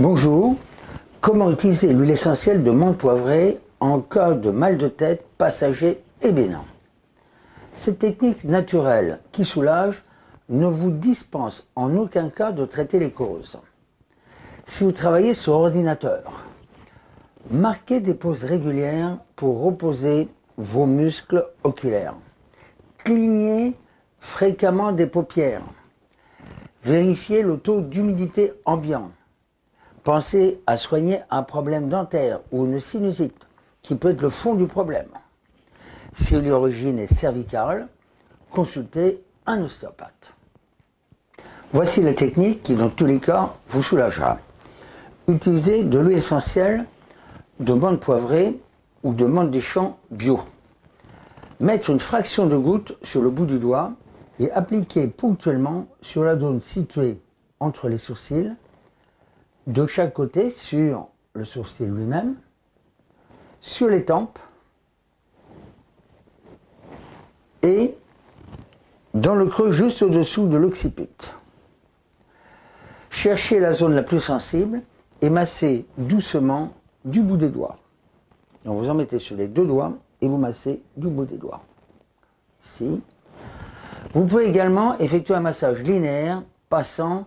Bonjour, comment utiliser l'huile essentielle de menthe poivrée en cas de mal de tête passager et bénin Cette technique naturelle qui soulage ne vous dispense en aucun cas de traiter les causes. Si vous travaillez sur ordinateur, marquez des pauses régulières pour reposer vos muscles oculaires. Clignez fréquemment des paupières. Vérifiez le taux d'humidité ambiant. Pensez à soigner un problème dentaire ou une sinusite, qui peut être le fond du problème. Si l'origine est cervicale, consultez un ostéopathe. Voici la technique qui, dans tous les cas, vous soulagera. Utilisez de l'huile essentielle de menthe poivrée ou de menthe des champs bio. Mettre une fraction de goutte sur le bout du doigt et appliquer ponctuellement sur la zone située entre les sourcils de chaque côté sur le sourcil lui-même, sur les tempes et dans le creux juste au-dessous de l'occiput. Cherchez la zone la plus sensible et massez doucement du bout des doigts. Vous en mettez sur les deux doigts et vous massez du bout des doigts. Ici. Vous pouvez également effectuer un massage linéaire passant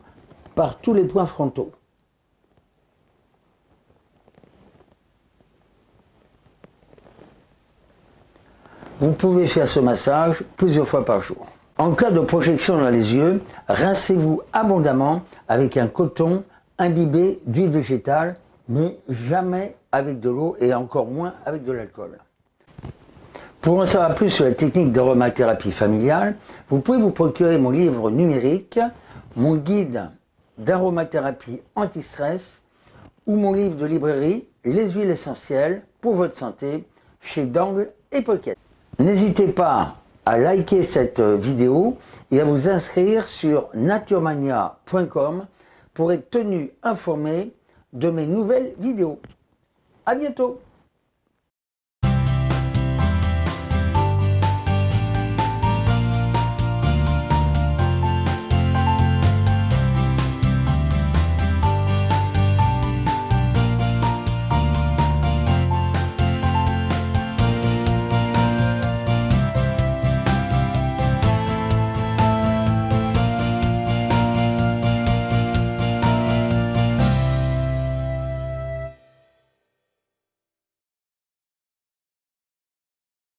par tous les points frontaux. Vous pouvez faire ce massage plusieurs fois par jour. En cas de projection dans les yeux, rincez-vous abondamment avec un coton imbibé d'huile végétale, mais jamais avec de l'eau et encore moins avec de l'alcool. Pour en savoir plus sur la technique d'aromathérapie familiale, vous pouvez vous procurer mon livre numérique, mon guide d'aromathérapie anti-stress ou mon livre de librairie Les huiles essentielles pour votre santé chez Dangle et Pocket. N'hésitez pas à liker cette vidéo et à vous inscrire sur naturemania.com pour être tenu informé de mes nouvelles vidéos. À bientôt